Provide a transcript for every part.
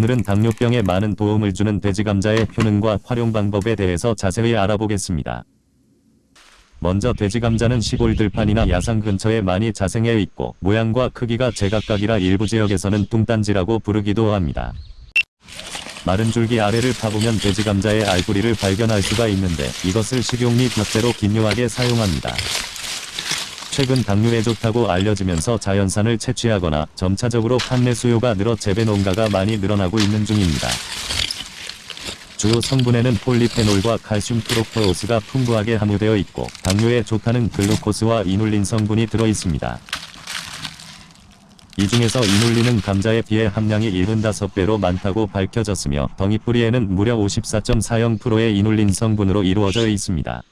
오늘은 당뇨병에 많은 도움을 주는 돼지감자의 효능과 활용 방법에 대해서 자세히 알아보겠습니다. 먼저 돼지감자는 시골 들판이나 야산 근처에 많이 자생해 있고 모양과 크기가 제각각이라 일부 지역에서는 뚱딴지라고 부르기도 합니다. 마른 줄기 아래를 파보면 돼지감자의 알뿌리를 발견할 수가 있는데 이것을 식용 및 격재로 긴요하게 사용합니다. 최근 당뇨에 좋다고 알려지면서 자연산을 채취하거나 점차적으로 판매 수요가 늘어 재배 농가가 많이 늘어나고 있는 중입니다. 주요 성분에는 폴리페놀과 칼슘 프록토오스가 풍부하게 함유되어 있고 당뇨에 좋다는 글루코스와 이눌린 성분이 들어 있습니다. 이 중에서 이눌린은 감자에 비해 함량이 75배로 많다고 밝혀졌으며 덩이뿌리에는 무려 54.40%의 이눌린 성분으로 이루어져 있습니다.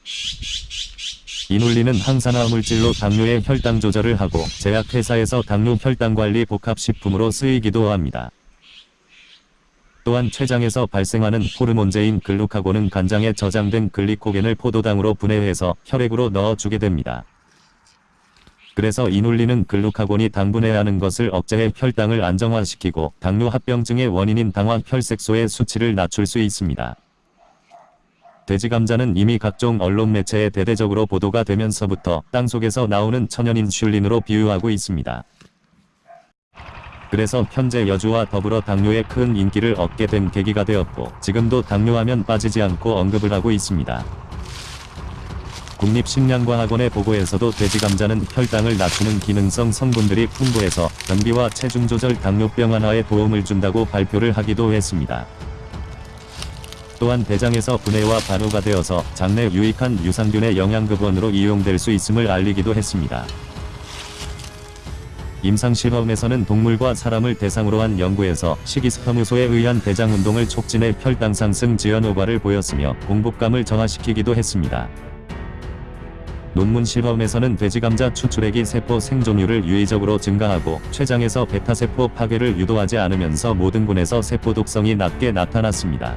이눌린은 항산화 물질로 당뇨의 혈당 조절을 하고 제약회사에서 당뇨 혈당관리 복합식품으로 쓰이기도 합니다. 또한 췌장에서 발생하는 호르몬제인 글루카곤은 간장에 저장된 글리코겐을 포도당으로 분해해서 혈액으로 넣어주게 됩니다. 그래서 이눌린은 글루카곤이 당분해하는 것을 억제해 혈당을 안정화시키고 당뇨 합병증의 원인인 당화 혈색소의 수치를 낮출 수 있습니다. 돼지감자는 이미 각종 언론 매체에 대대적으로 보도가 되면서부터 땅속에서 나오는 천연 인슐린으로 비유하고 있습니다. 그래서 현재 여주와 더불어 당뇨에 큰 인기를 얻게 된 계기가 되었고 지금도 당뇨하면 빠지지 않고 언급을 하고 있습니다. 국립식량과학원의 보고에서도 돼지감자는 혈당을 낮추는 기능성 성분들이 풍부해서 변비와 체중 조절 당뇨병 완화에 도움을 준다고 발표를 하기도 했습니다. 또한 대장에서 분해와 반호가 되어서 장내 유익한 유산균의 영양급원으로 이용될 수 있음을 알리기도 했습니다. 임상실험에서는 동물과 사람을 대상으로 한 연구에서 식이섬유소에 의한 대장운동을 촉진해 혈당 상승 지연 효과를 보였으며 공복감을 정화시키기도 했습니다. 논문 실험에서는 돼지감자 추출액이 세포 생존율을 유의적으로 증가하고 췌장에서 베타세포 파괴를 유도하지 않으면서 모든 군에서 세포 독성이 낮게 나타났습니다.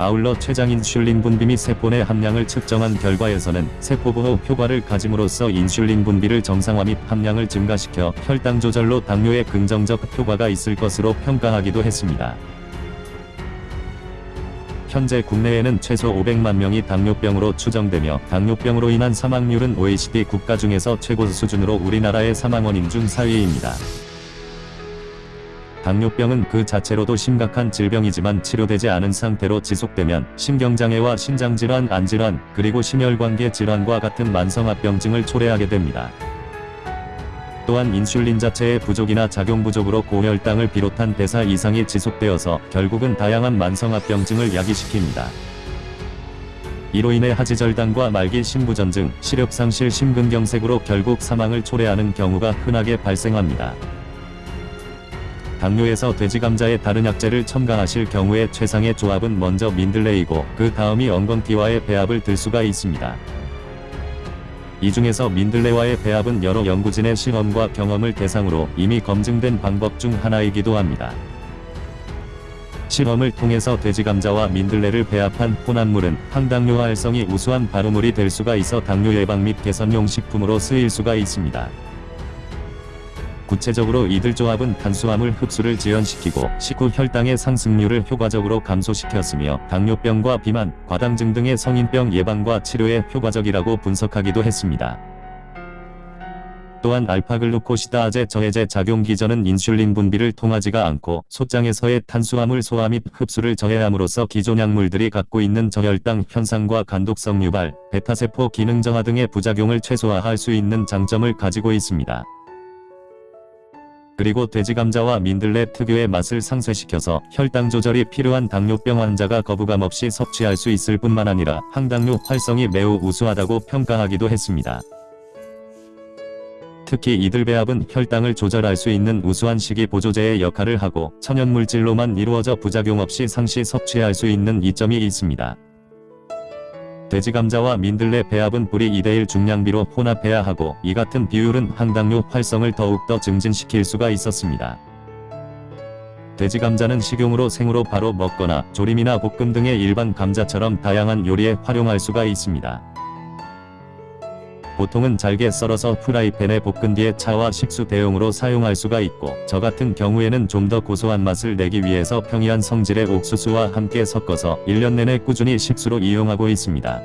아울러 췌장 인슐린 분비 및 세포 내 함량을 측정한 결과에서는 세포보호 효과를 가짐으로써 인슐린 분비를 정상화 및 함량을 증가시켜 혈당 조절로 당뇨에 긍정적 효과가 있을 것으로 평가하기도 했습니다. 현재 국내에는 최소 500만 명이 당뇨병으로 추정되며 당뇨병으로 인한 사망률은 OECD 국가 중에서 최고 수준으로 우리나라의 사망 원인 중 4위입니다. 당뇨병은 그 자체로도 심각한 질병이지만 치료되지 않은 상태로 지속되면 심경장애와 신장질환, 안질환, 그리고 심혈관계 질환과 같은 만성합병증을 초래하게 됩니다. 또한 인슐린 자체의 부족이나 작용 부족으로 고혈당을 비롯한 대사 이상이 지속되어서 결국은 다양한 만성합병증을 야기시킵니다. 이로 인해 하지절단과 말기 심부전증, 시력상실 심근경색으로 결국 사망을 초래하는 경우가 흔하게 발생합니다. 당뇨에서 돼지감자에 다른 약재를 첨가하실 경우에 최상의 조합은 먼저 민들레이고 그 다음이 엉겅티와의 배합을 들 수가 있습니다. 이 중에서 민들레와의 배합은 여러 연구진의 실험과 경험을 대상으로 이미 검증된 방법 중 하나이기도 합니다. 실험을 통해서 돼지감자와 민들레를 배합한 혼합물은 항당뇨 활성이 우수한 발효물이 될 수가 있어 당뇨 예방 및 개선용 식품으로 쓰일 수가 있습니다. 구체적으로 이들 조합은 탄수화물 흡수를 지연시키고 식후 혈당의 상승률을 효과적으로 감소시켰으며 당뇨병과 비만, 과당증 등의 성인병 예방과 치료에 효과적이라고 분석하기도 했습니다. 또한 알파글루코시다제 저해제 작용 기전은 인슐린 분비를 통하지가 않고 소장에서의 탄수화물 소화 및 흡수를 저해함으로써 기존 약물들이 갖고 있는 저혈당 현상과 간독성 유발, 베타세포 기능 저하 등의 부작용을 최소화할 수 있는 장점을 가지고 있습니다. 그리고 돼지감자와 민들레 특유의 맛을 상쇄시켜서 혈당 조절이 필요한 당뇨병 환자가 거부감 없이 섭취할 수 있을 뿐만 아니라 항당뇨 활성이 매우 우수하다고 평가하기도 했습니다. 특히 이들 배합은 혈당을 조절할 수 있는 우수한 식이 보조제의 역할을 하고 천연물질로만 이루어져 부작용 없이 상시 섭취할 수 있는 이점이 있습니다. 돼지감자와 민들레 배합은 뿌리 2대1 중량비로 혼합해야 하고 이 같은 비율은 항당뇨 활성을 더욱더 증진시킬 수가 있었습니다. 돼지감자는 식용으로 생으로 바로 먹거나 조림이나 볶음 등의 일반 감자처럼 다양한 요리에 활용할 수가 있습니다. 보통은 잘게 썰어서 프라이팬에 볶은 뒤에 차와 식수 대용으로 사용할 수가 있고 저 같은 경우에는 좀 더 고소한 맛을 내기 위해서 평이한 성질의 옥수수와 함께 섞어서 1년 내내 꾸준히 식수로 이용하고 있습니다.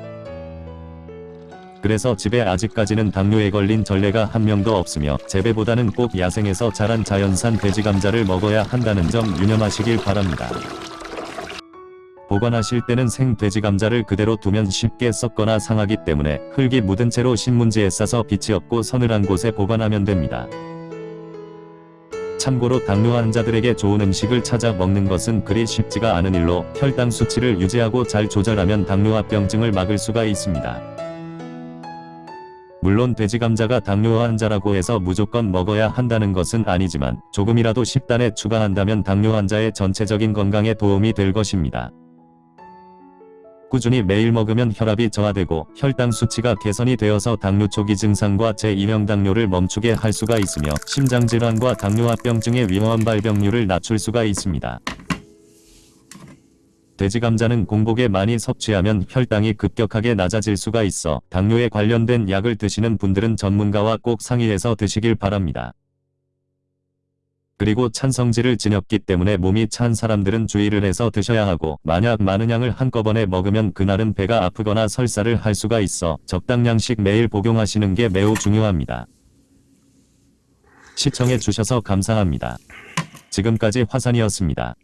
그래서 집에 아직까지는 당뇨에 걸린 전례가 한 명도 없으며 재배보다는 꼭 야생에서 자란 자연산 돼지 감자를 먹어야 한다는 점 유념하시길 바랍니다. 보관하실 때는 생 돼지 감자를 그대로 두면 쉽게 썩거나 상하기 때문에 흙이 묻은 채로 신문지에 싸서 빛이 없고 서늘한 곳에 보관하면 됩니다. 참고로 당뇨 환자들에게 좋은 음식을 찾아 먹는 것은 그리 쉽지가 않은 일로 혈당 수치를 유지하고 잘 조절하면 당뇨합병증을 막을 수가 있습니다. 물론 돼지 감자가 당뇨 환자라고 해서 무조건 먹어야 한다는 것은 아니지만 조금이라도 식단에 추가한다면 당뇨 환자의 전체적인 건강에 도움이 될 것입니다. 꾸준히 매일 먹으면 혈압이 저하되고 혈당 수치가 개선이 되어서 당뇨 초기 증상과 제2형 당뇨를 멈추게 할 수가 있으며 심장질환과 당뇨합병증의 위험 발병률을 낮출 수가 있습니다. 돼지 감자는 공복에 많이 섭취하면 혈당이 급격하게 낮아질 수가 있어 당뇨에 관련된 약을 드시는 분들은 전문가와 꼭 상의해서 드시길 바랍니다. 그리고 찬 성질을 지녔기 때문에 몸이 찬 사람들은 주의를 해서 드셔야 하고 만약 많은 양을 한꺼번에 먹으면 그날은 배가 아프거나 설사를 할 수가 있어 적당량씩 매일 복용하시는 게 매우 중요합니다. 시청해 주셔서 감사합니다. 지금까지 화산이었습니다.